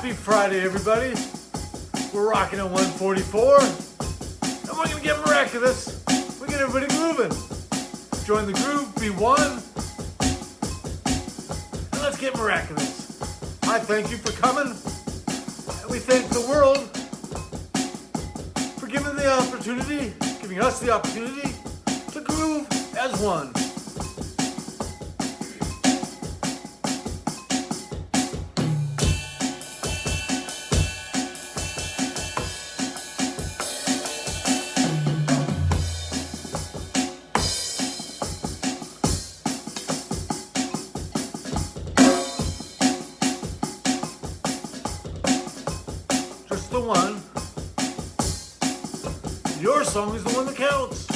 Happy Friday, everybody. We're rocking at 144, and we're gonna get miraculous. We get everybody grooving. Join the groove, be one, and let's get miraculous. I thank you for coming, and we thank the world for giving the opportunity, giving us the opportunity to groove as one. The one. Your song is the one that counts.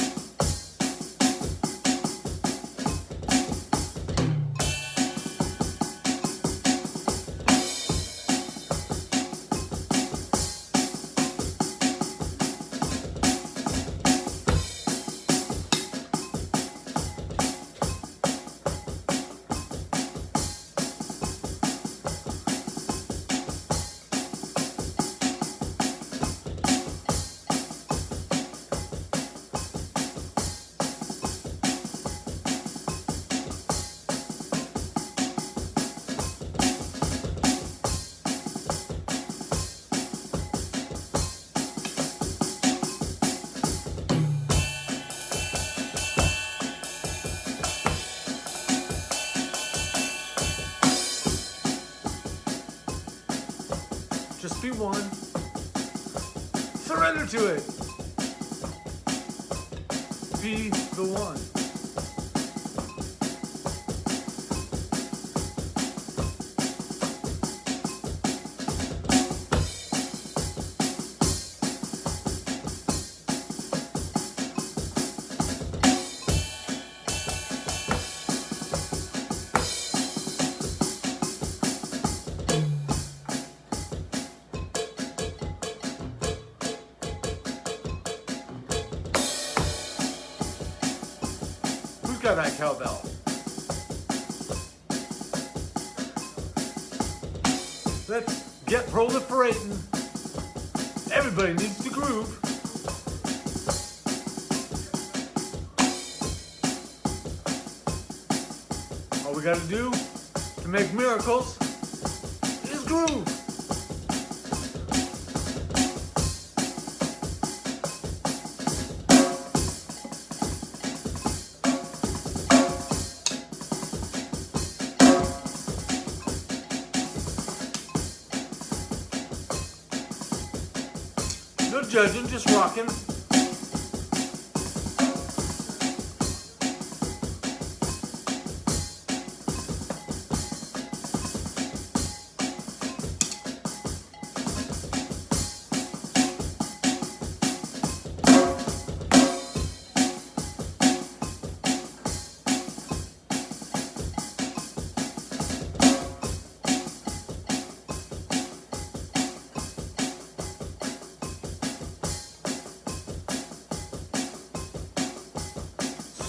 Just be one. Surrender to it. Be the one. Who's that cowbell? Let's get proliferating. Everybody needs to groove. All we gotta do to make miracles is groove. Judging, just rocking.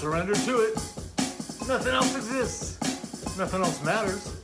Surrender to it. Nothing else exists. Nothing else matters.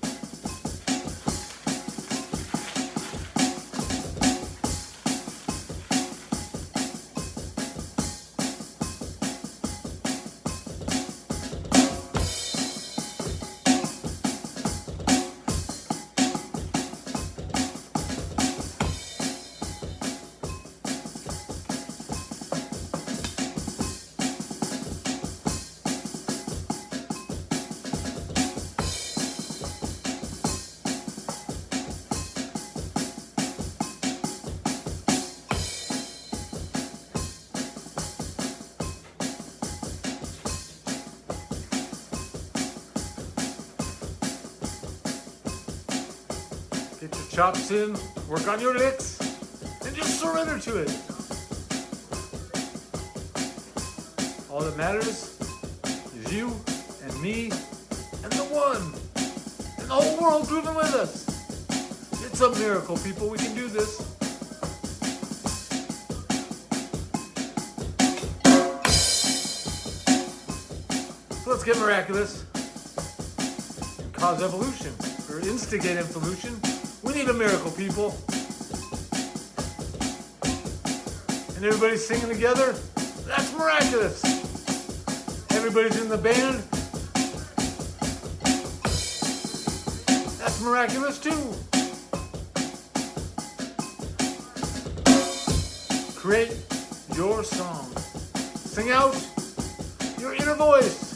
Chops in, work on your licks, and just surrender to it. All that matters is you and me and the one and the whole world grooving with us. It's a miracle, people. We can do this. So let's get miraculous and cause evolution or instigate evolution We need a miracle, people. And everybody's singing together. That's miraculous. Everybody's in the band. That's miraculous too. Create your song. Sing out your inner voice.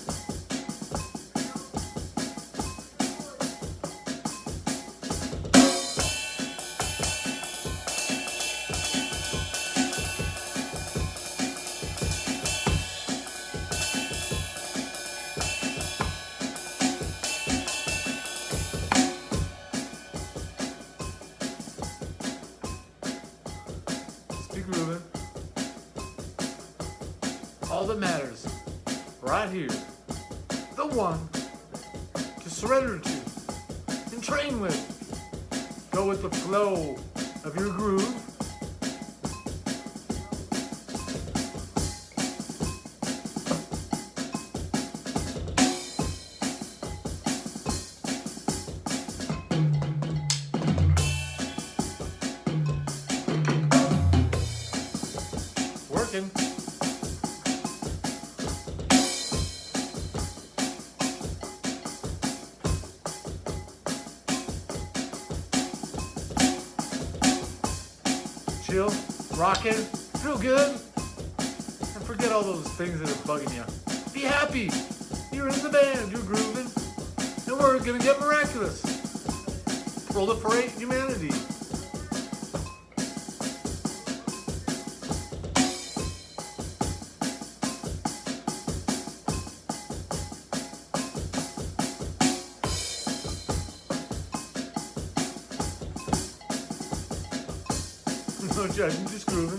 That matters, right here, the one to surrender to and train with. Go with the flow of your groove. Chill, rocking, feel good, and forget all those things that are bugging you. Be happy. You're in the band, you're grooving, and we're gonna get miraculous. Proliferate humanity. No judging, just grooving.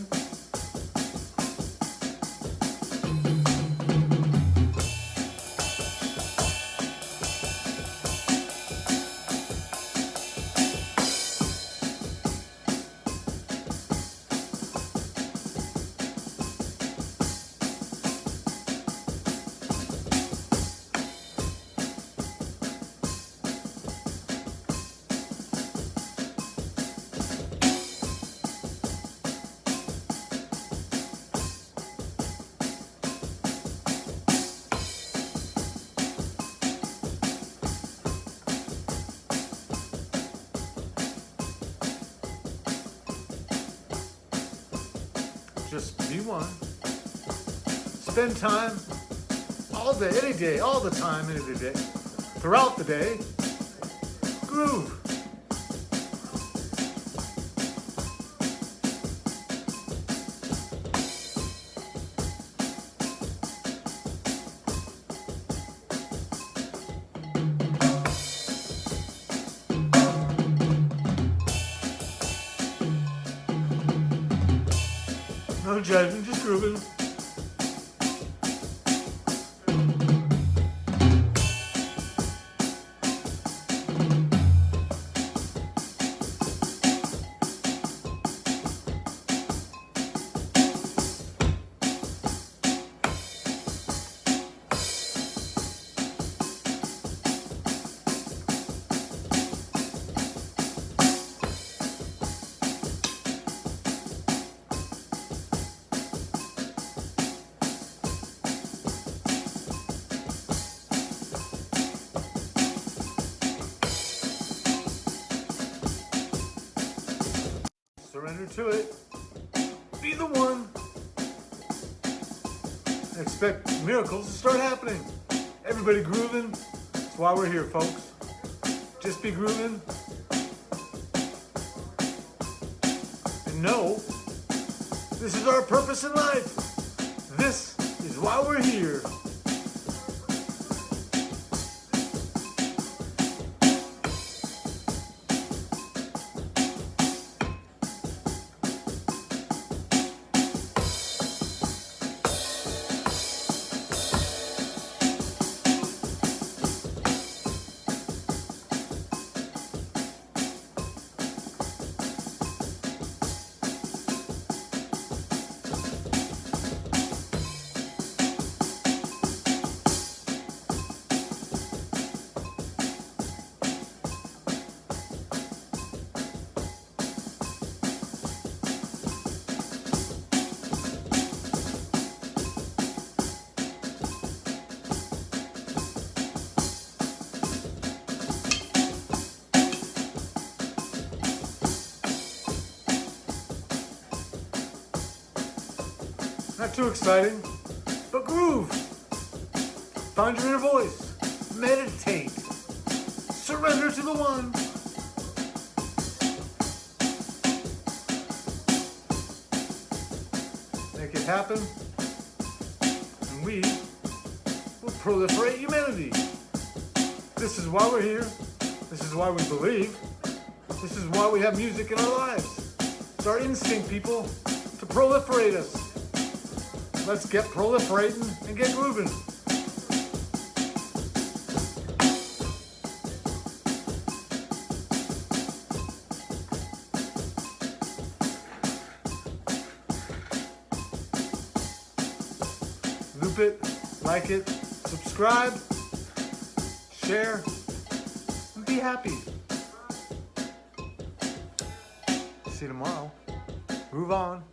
Just be one. Spend time all day, any day, all the time, any day, throughout the day. Groove. Judging, just grooving. To it. Be the one. Expect miracles to start happening. Everybody grooving. That's why we're here, folks. Just be grooving. And know this is our purpose in life. This is why we're here. Not too exciting, but groove. Find your inner voice. Meditate. Surrender to the one. Make it happen. And we will proliferate humanity. This is why we're here. This is why we believe. This is why we have music in our lives. It's our instinct, people, to proliferate us. Let's get proliferating and get moving. Loop it, like it, subscribe, share, and be happy. See you tomorrow. Move on.